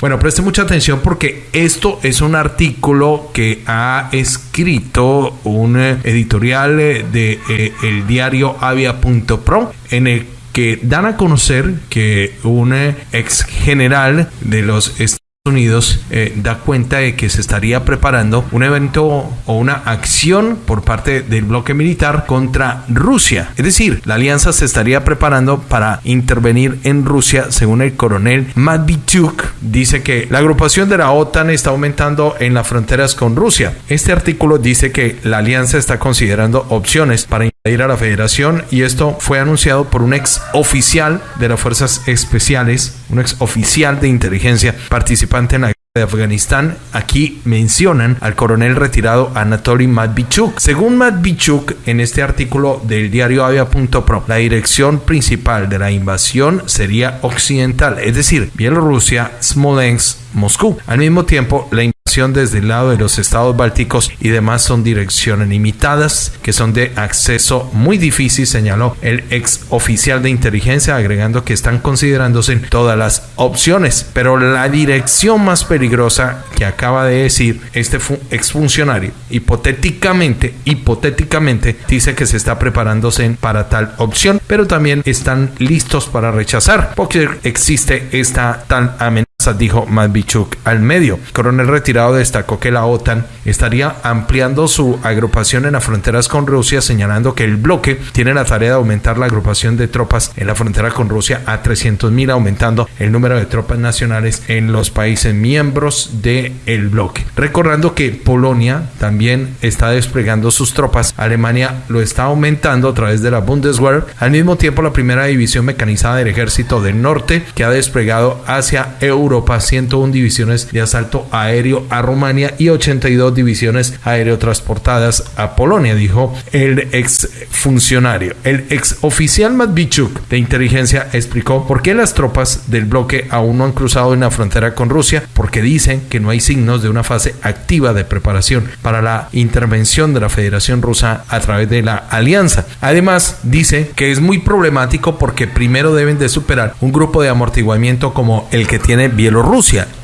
Bueno, preste mucha atención porque esto es un artículo que ha escrito un eh, editorial eh, de eh, el diario avia.pro en el que dan a conocer que un ex general de los Estados Unidos eh, da cuenta de que se estaría preparando un evento o una acción por parte del bloque militar contra Rusia. Es decir, la alianza se estaría preparando para intervenir en Rusia, según el coronel Matvichuk. Dice que la agrupación de la OTAN está aumentando en las fronteras con Rusia. Este artículo dice que la alianza está considerando opciones para invadir a la federación y esto fue anunciado por un ex oficial de las fuerzas especiales, un ex oficial de inteligencia participante en la guerra de Afganistán. Aquí mencionan al coronel retirado Anatoly Matvichuk. Según Matvichuk, en este artículo del diario Avia.pro, la dirección principal de la invasión sería occidental, es decir, Bielorrusia, Smolensk, Moscú. Al mismo tiempo, la desde el lado de los estados bálticos y demás son direcciones limitadas que son de acceso muy difícil, señaló el ex oficial de inteligencia, agregando que están considerándose todas las opciones. Pero la dirección más peligrosa que acaba de decir este exfuncionario, hipotéticamente, hipotéticamente, dice que se está preparándose para tal opción, pero también están listos para rechazar, porque existe esta tal amenaza dijo Matvichuk al medio. coronel retirado destacó que la OTAN estaría ampliando su agrupación en las fronteras con Rusia, señalando que el bloque tiene la tarea de aumentar la agrupación de tropas en la frontera con Rusia a 300.000, aumentando el número de tropas nacionales en los países miembros del el bloque. Recordando que Polonia también está desplegando sus tropas, Alemania lo está aumentando a través de la Bundeswehr, al mismo tiempo la primera división mecanizada del ejército del norte que ha desplegado hacia Europa 101 divisiones de asalto aéreo a Rumania y 82 divisiones aéreo transportadas a Polonia, dijo el ex funcionario. El ex oficial Matvichuk de inteligencia explicó por qué las tropas del bloque aún no han cruzado en la frontera con Rusia, porque dicen que no hay signos de una fase activa de preparación para la intervención de la Federación Rusa a través de la alianza. Además, dice que es muy problemático porque primero deben de superar un grupo de amortiguamiento como el que tiene Bielorrusia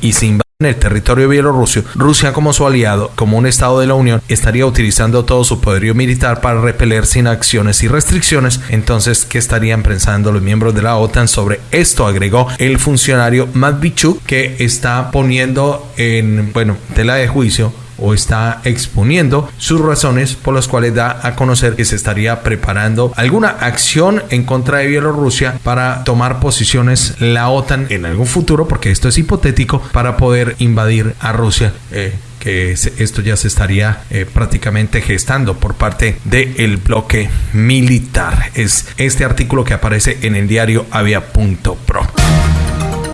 y se en el territorio bielorruso, Rusia como su aliado, como un estado de la Unión, estaría utilizando todo su poderío militar para repeler sin acciones y restricciones. Entonces, ¿qué estarían pensando los miembros de la OTAN sobre esto? Agregó el funcionario Matvichuk, que está poniendo en, bueno, tela de juicio o está exponiendo sus razones por las cuales da a conocer que se estaría preparando alguna acción en contra de Bielorrusia para tomar posiciones la OTAN en algún futuro, porque esto es hipotético, para poder invadir a Rusia. Eh, que esto ya se estaría eh, prácticamente gestando por parte del bloque militar. Es este artículo que aparece en el diario avia.pro.